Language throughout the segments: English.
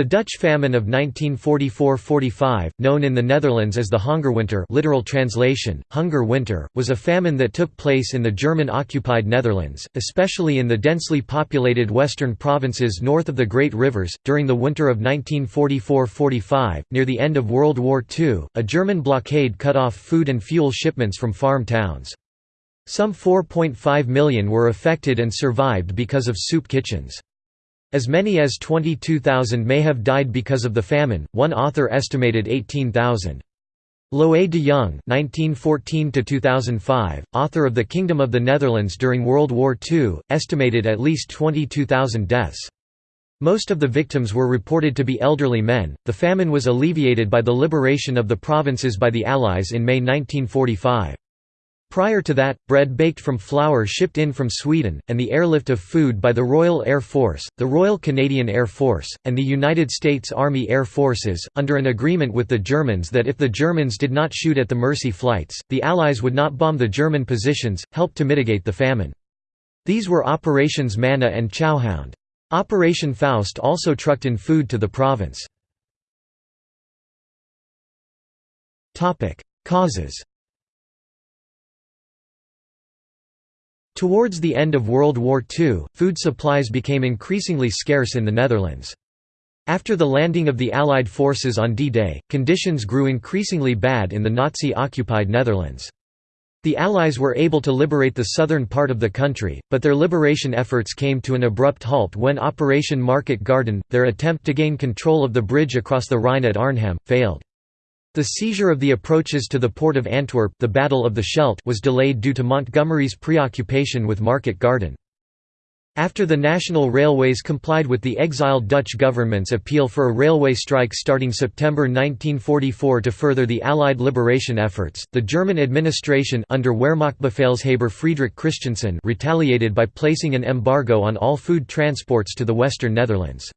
The Dutch famine of 1944–45, known in the Netherlands as the Hongerwinter literal translation, Hunger Winter, was a famine that took place in the German-occupied Netherlands, especially in the densely populated western provinces north of the Great Rivers. During the winter of 1944–45, near the end of World War II, a German blockade cut off food and fuel shipments from farm towns. Some 4.5 million were affected and survived because of soup kitchens. As many as 22,000 may have died because of the famine, one author estimated 18,000. Loé de Jong (1914–2005), author of *The Kingdom of the Netherlands During World War II*, estimated at least 22,000 deaths. Most of the victims were reported to be elderly men. The famine was alleviated by the liberation of the provinces by the Allies in May 1945. Prior to that, bread baked from flour shipped in from Sweden, and the airlift of food by the Royal Air Force, the Royal Canadian Air Force, and the United States Army Air Forces, under an agreement with the Germans that if the Germans did not shoot at the Mercy flights, the Allies would not bomb the German positions, helped to mitigate the famine. These were Operations Manna and Chowhound. Operation Faust also trucked in food to the province. Causes Towards the end of World War II, food supplies became increasingly scarce in the Netherlands. After the landing of the Allied forces on D-Day, conditions grew increasingly bad in the Nazi-occupied Netherlands. The Allies were able to liberate the southern part of the country, but their liberation efforts came to an abrupt halt when Operation Market Garden, their attempt to gain control of the bridge across the Rhine at Arnhem, failed. The seizure of the approaches to the port of Antwerp the Battle of the Scheldt was delayed due to Montgomery's preoccupation with Market Garden. After the National Railways complied with the exiled Dutch government's appeal for a railway strike starting September 1944 to further the Allied liberation efforts, the German administration under Wehrmachtbefehlshaber Friedrich Christiansen retaliated by placing an embargo on all food transports to the western Netherlands.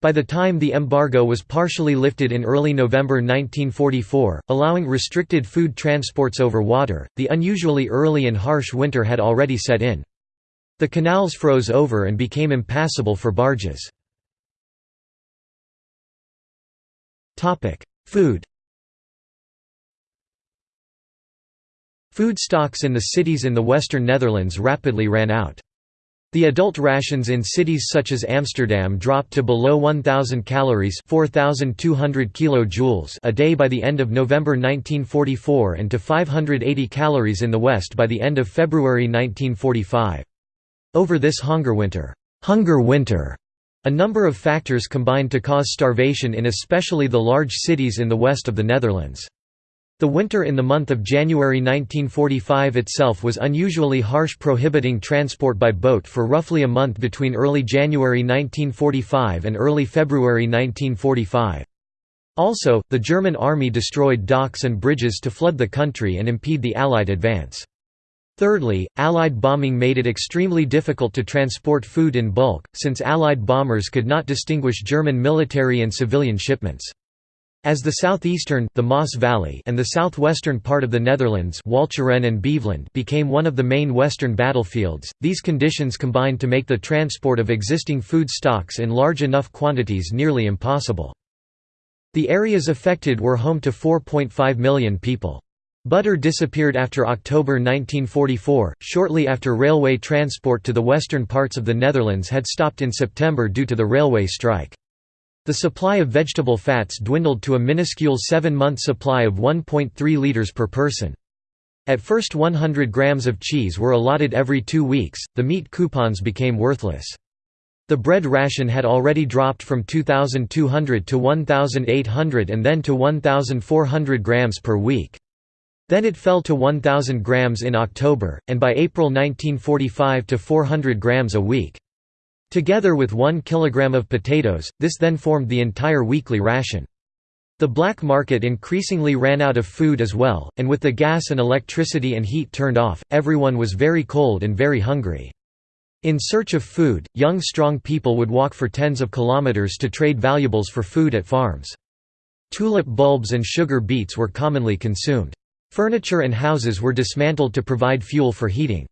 By the time the embargo was partially lifted in early November 1944, allowing restricted food transports over water, the unusually early and harsh winter had already set in. The canals froze over and became impassable for barges. Food Food stocks in the cities in the western Netherlands rapidly ran out. The adult rations in cities such as Amsterdam dropped to below 1,000 calories 4,200 kilojoules a day by the end of November 1944 and to 580 calories in the West by the end of February 1945. Over this hunger winter, hunger winter, a number of factors combined to cause starvation in especially the large cities in the west of the Netherlands. The winter in the month of January 1945 itself was unusually harsh prohibiting transport by boat for roughly a month between early January 1945 and early February 1945. Also, the German army destroyed docks and bridges to flood the country and impede the Allied advance. Thirdly, Allied bombing made it extremely difficult to transport food in bulk, since Allied bombers could not distinguish German military and civilian shipments. As the southeastern the Maas Valley and the southwestern part of the Netherlands Walcheren and Beveland became one of the main western battlefields, these conditions combined to make the transport of existing food stocks in large enough quantities nearly impossible. The areas affected were home to 4.5 million people. Butter disappeared after October 1944, shortly after railway transport to the western parts of the Netherlands had stopped in September due to the railway strike. The supply of vegetable fats dwindled to a minuscule seven-month supply of 1.3 litres per person. At first 100 grams of cheese were allotted every two weeks, the meat coupons became worthless. The bread ration had already dropped from 2,200 to 1,800 and then to 1,400 grams per week. Then it fell to 1,000 grams in October, and by April 1945 to 400 grams a week. Together with one kilogram of potatoes, this then formed the entire weekly ration. The black market increasingly ran out of food as well, and with the gas and electricity and heat turned off, everyone was very cold and very hungry. In search of food, young strong people would walk for tens of kilometers to trade valuables for food at farms. Tulip bulbs and sugar beets were commonly consumed. Furniture and houses were dismantled to provide fuel for heating.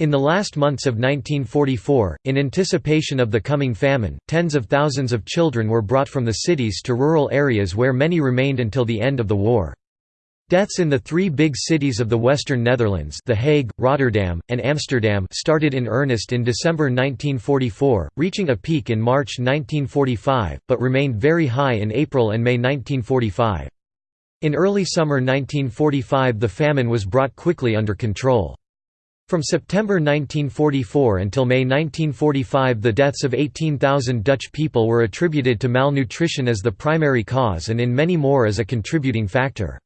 In the last months of 1944, in anticipation of the coming famine, tens of thousands of children were brought from the cities to rural areas where many remained until the end of the war. Deaths in the three big cities of the Western Netherlands The Hague, Rotterdam, and Amsterdam started in earnest in December 1944, reaching a peak in March 1945, but remained very high in April and May 1945. In early summer 1945 the famine was brought quickly under control. From September 1944 until May 1945 the deaths of 18,000 Dutch people were attributed to malnutrition as the primary cause and in many more as a contributing factor.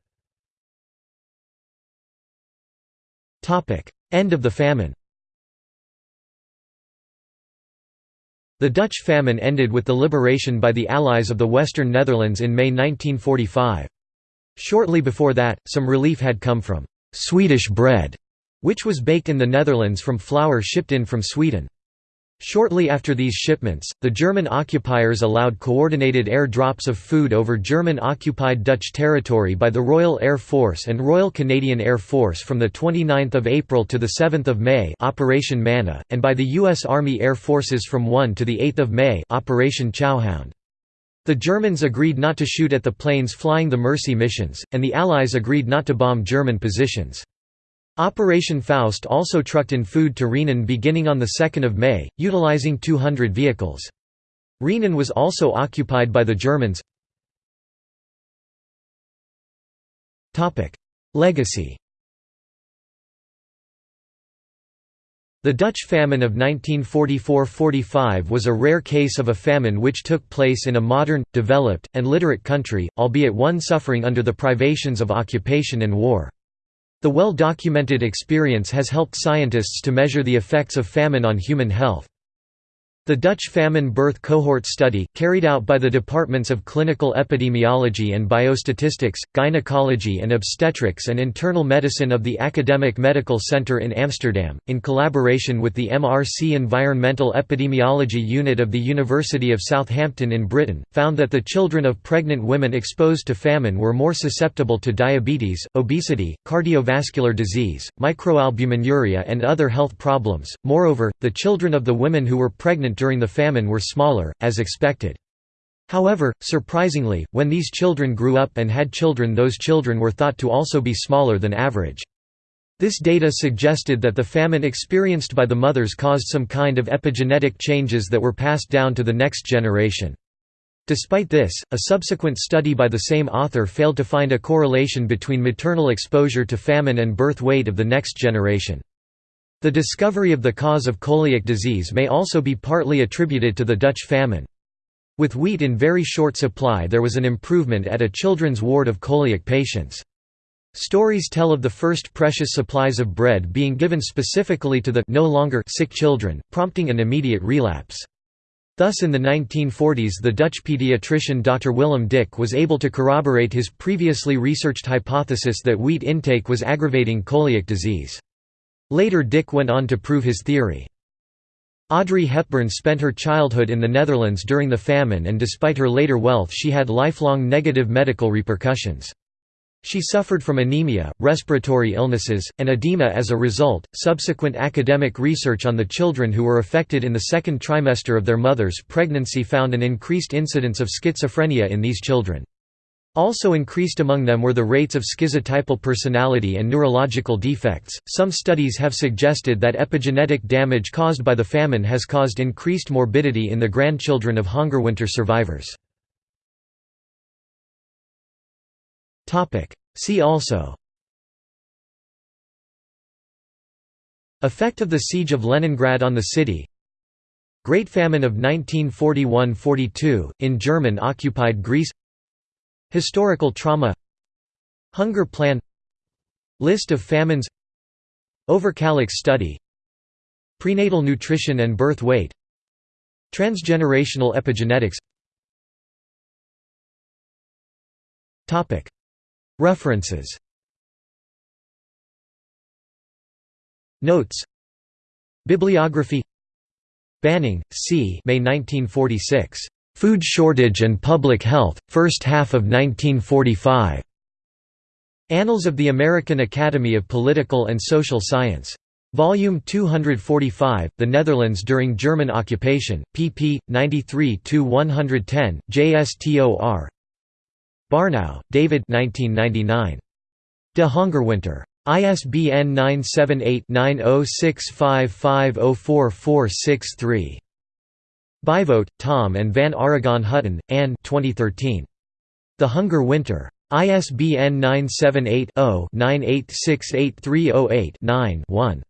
End of the famine The Dutch famine ended with the liberation by the Allies of the Western Netherlands in May 1945. Shortly before that, some relief had come from «Swedish bread», which was baked in the Netherlands from flour shipped in from Sweden. Shortly after these shipments, the German occupiers allowed coordinated air drops of food over German-occupied Dutch territory by the Royal Air Force and Royal Canadian Air Force from 29 April to 7 May Operation Manna, and by the U.S. Army Air Forces from 1 to 8 May Operation Chowhound. The Germans agreed not to shoot at the planes flying the Mercy missions, and the Allies agreed not to bomb German positions. Operation Faust also trucked in food to Rhenen beginning on 2 May, utilizing 200 vehicles. Rhenen was also occupied by the Germans. Legacy The Dutch famine of 1944–45 was a rare case of a famine which took place in a modern, developed, and literate country, albeit one suffering under the privations of occupation and war. The well-documented experience has helped scientists to measure the effects of famine on human health. The Dutch famine birth cohort study, carried out by the Departments of Clinical Epidemiology and Biostatistics, Gynecology and Obstetrics and Internal Medicine of the Academic Medical Center in Amsterdam, in collaboration with the MRC Environmental Epidemiology Unit of the University of Southampton in Britain, found that the children of pregnant women exposed to famine were more susceptible to diabetes, obesity, cardiovascular disease, microalbuminuria and other health problems. Moreover, the children of the women who were pregnant during the famine were smaller, as expected. However, surprisingly, when these children grew up and had children those children were thought to also be smaller than average. This data suggested that the famine experienced by the mothers caused some kind of epigenetic changes that were passed down to the next generation. Despite this, a subsequent study by the same author failed to find a correlation between maternal exposure to famine and birth weight of the next generation. The discovery of the cause of coeliac disease may also be partly attributed to the Dutch famine. With wheat in very short supply there was an improvement at a children's ward of coeliac patients. Stories tell of the first precious supplies of bread being given specifically to the no longer sick children, prompting an immediate relapse. Thus in the 1940s the Dutch pediatrician Dr. Willem Dicke was able to corroborate his previously researched hypothesis that wheat intake was aggravating coeliac disease. Later Dicke went on to prove his theory. Audrey Hepburn spent her childhood in the Netherlands during the famine and despite her later wealth she had lifelong negative medical repercussions. She suffered from anemia, respiratory illnesses, and edema as a result. Subsequent academic research on the children who were affected in the second trimester of their mother's pregnancy found an increased incidence of schizophrenia in these children. Also increased among them were the rates of schizotypal personality and neurological defects. Some studies have suggested that epigenetic damage caused by the famine has caused increased morbidity in the grandchildren of Hungerwinter survivors. Topic: See also Effect of the Siege of Leningrad on the city Great Famine of 1941–42, in German-occupied Greece Historical trauma. Hunger plan. List of famines. Överkalix study. Prenatal nutrition and birth weight. Transgenerational epigenetics. References. Notes. Bibliography. Banning, C. May 1946. Food Shortage and Public Health, First Half of 1945. Annals of the American Academy of Political and Social Science. Volume 245, The Netherlands during German occupation, pp. 93–110, JSTOR Barnouw, David 1999. De Hongerwinter. ISBN 978-9065504463. Bijvoet, Tom and Van Arragon Hutton, Anne 2013. The Hunger Winter. ISBN 978 0 9868308 9 1.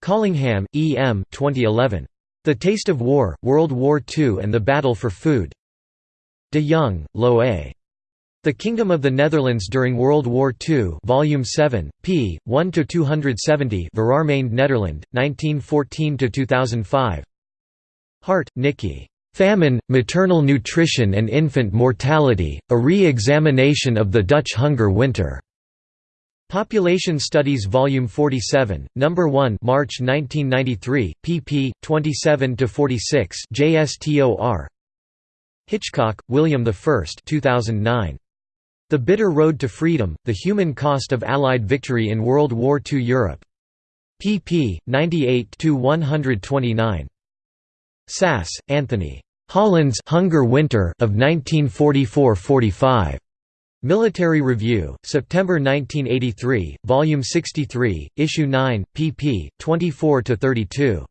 Collingham, E. M. 2011. The Taste of War, World War II and the Battle for Food. De Jong, Lo A. The Kingdom of the Netherlands during World War II Volume 7, p. 1–270 Verarmeind Nederland, 1914–2005 Hart, Nicky. Famine, Maternal Nutrition and Infant Mortality, a Re-Examination of the Dutch Hunger Winter. Population Studies Volume 47, Number 1 March 1993, pp. 27–46 JSTOR Hitchcock, William I 2009. The Bitter Road to Freedom, The Human Cost of Allied Victory in World War II Europe. pp. 98–129. Sass, Anthony. Holland's Hunger Winter of 1944–45. Military Review, September 1983, Volume 63, Issue 9, pp. 24–32.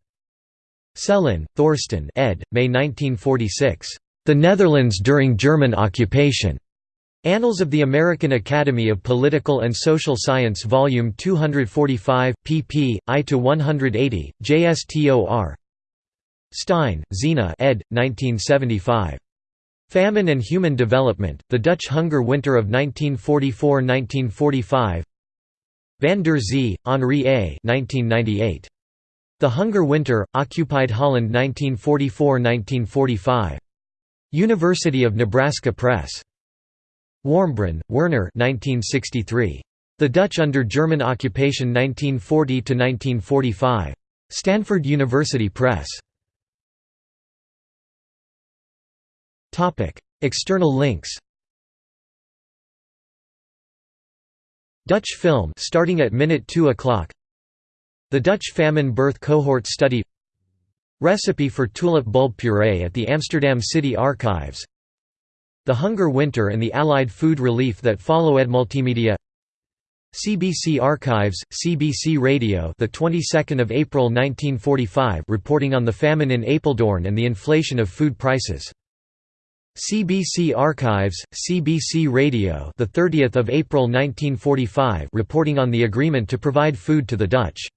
Sellin, Thorsten ed., May 1946. The Netherlands during German occupation. Annals of the American Academy of Political and Social Science Volume 245, pp. I–180, JSTOR Stein, Zena ed. 1975. Famine and Human Development, The Dutch Hunger Winter of 1944–1945 Van der Zee, Henri A. 1998. The Hunger Winter, Occupied Holland 1944–1945. University of Nebraska Press. Warmbrunn, Werner 1963. The Dutch under German occupation 1940–1945. Stanford University Press. External links Dutch film starting at minute 2 o'clock. The Dutch famine birth cohort study. Recipe for tulip bulb puree at the Amsterdam City Archives. The Hunger Winter and the Allied food relief that follow at Multimedia. CBC Archives, CBC Radio, the 22nd of April 1945, reporting on the famine in Apeldoorn and the inflation of food prices. CBC Archives, CBC Radio, the 30th of April 1945, reporting on the agreement to provide food to the Dutch.